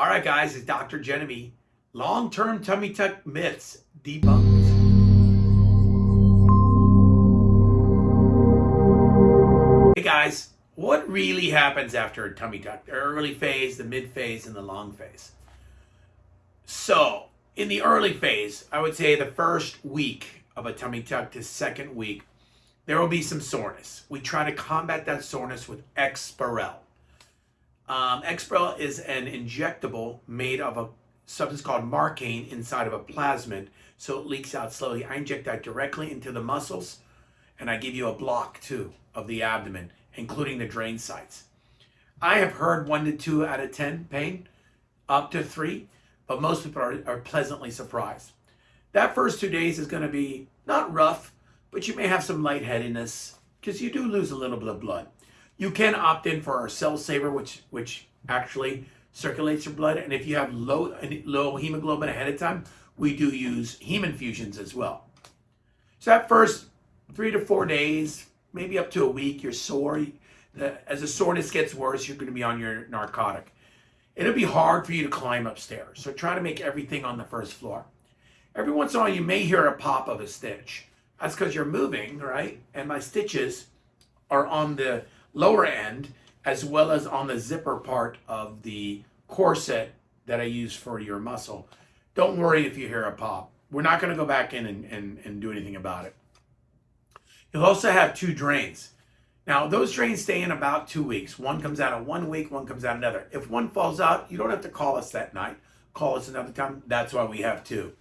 All right, guys, it's Dr. Genevieve. Long-term tummy tuck myths debunked. Hey guys, what really happens after a tummy tuck? The early phase, the mid phase, and the long phase. So, in the early phase, I would say the first week of a tummy tuck to second week, there will be some soreness. We try to combat that soreness with Exparel. Um, Exparel is an injectable made of a substance called Marcaine inside of a plasmid, so it leaks out slowly. I inject that directly into the muscles, and I give you a block too of the abdomen, including the drain sites. I have heard one to two out of 10 pain, up to three, but most people are, are pleasantly surprised. That first two days is going to be not rough, but you may have some lightheadedness because you do lose a little bit of blood. You can opt in for our Cell Saver, which which actually circulates your blood. And if you have low low hemoglobin ahead of time, we do use heme infusions as well. So that first three to four days, maybe up to a week, you're sore. As the soreness gets worse, you're going to be on your narcotic. It'll be hard for you to climb upstairs. So try to make everything on the first floor. Every once in a while, you may hear a pop of a stitch. That's because you're moving, right? And my stitches are on the lower end as well as on the zipper part of the corset that I use for your muscle. Don't worry if you hear a pop. We're not going to go back in and, and, and do anything about it. You'll also have two drains. Now, those drains stay in about two weeks. One comes out of one week, one comes out another. If one falls out, you don't have to call us that night. Call us another time. That's why we have two.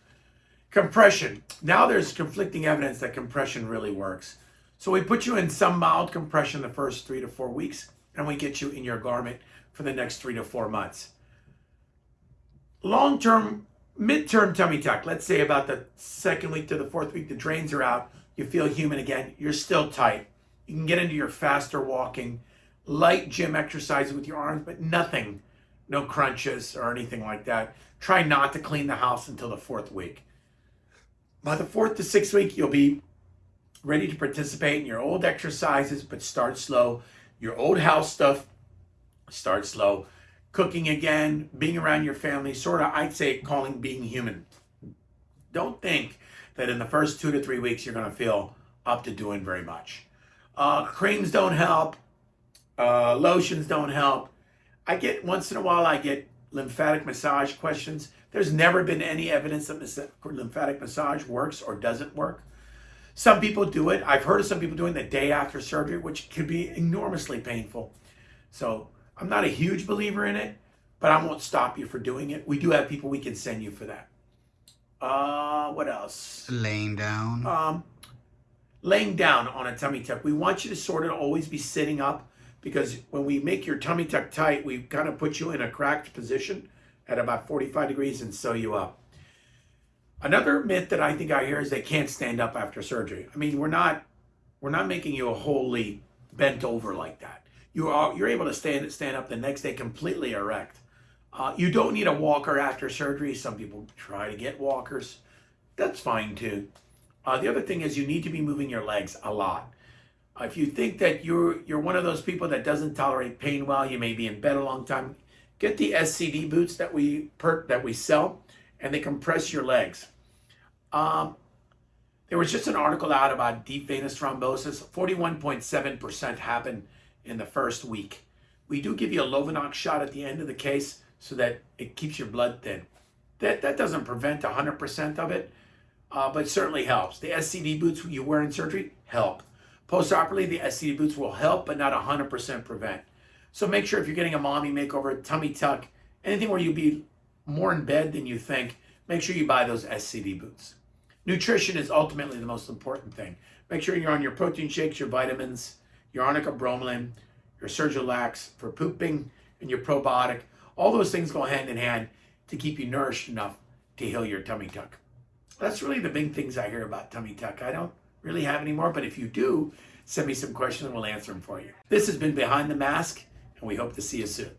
Compression. Now there's conflicting evidence that compression really works. So we put you in some mild compression the first three to four weeks, and we get you in your garment for the next three to four months. Long-term, mid-term tummy tuck, let's say about the second week to the fourth week, the drains are out, you feel human again, you're still tight. You can get into your faster walking, light gym exercises with your arms, but nothing, no crunches or anything like that. Try not to clean the house until the fourth week. By the fourth to sixth week, you'll be ready to participate in your old exercises, but start slow. Your old house stuff, start slow. Cooking again, being around your family, sort of, I'd say, calling being human. Don't think that in the first two to three weeks you're going to feel up to doing very much. Uh, creams don't help. Uh, lotions don't help. I get, once in a while, I get lymphatic massage questions. There's never been any evidence that lymphatic massage works or doesn't work. Some people do it. I've heard of some people doing the day after surgery, which can be enormously painful. So I'm not a huge believer in it, but I won't stop you for doing it. We do have people we can send you for that. Uh, what else? Laying down. Um, laying down on a tummy tuck. We want you to sort of always be sitting up because when we make your tummy tuck tight, we kind of put you in a cracked position at about 45 degrees and sew you up. Another myth that I think I hear is they can't stand up after surgery. I mean, we're not we're not making you a wholly bent over like that. You are you're able to stand stand up the next day completely erect. Uh, you don't need a walker after surgery. Some people try to get walkers. That's fine too. Uh, the other thing is you need to be moving your legs a lot. Uh, if you think that you're you're one of those people that doesn't tolerate pain well, you may be in bed a long time. Get the SCD boots that we per, that we sell and they compress your legs. Um, there was just an article out about deep venous thrombosis. 41.7% happened in the first week. We do give you a Lovenox shot at the end of the case so that it keeps your blood thin. That, that doesn't prevent 100% of it, uh, but certainly helps. The SCD boots you wear in surgery help. Postoperatively, the SCD boots will help, but not 100% prevent. So make sure if you're getting a mommy makeover, tummy tuck, anything where you'll be more in bed than you think, make sure you buy those SCD boots. Nutrition is ultimately the most important thing. Make sure you're on your protein shakes, your vitamins, your arnica bromelain, your Surgilax for pooping, and your probiotic. All those things go hand in hand to keep you nourished enough to heal your tummy tuck. That's really the big things I hear about tummy tuck. I don't really have any more, but if you do, send me some questions and we'll answer them for you. This has been Behind the Mask, and we hope to see you soon.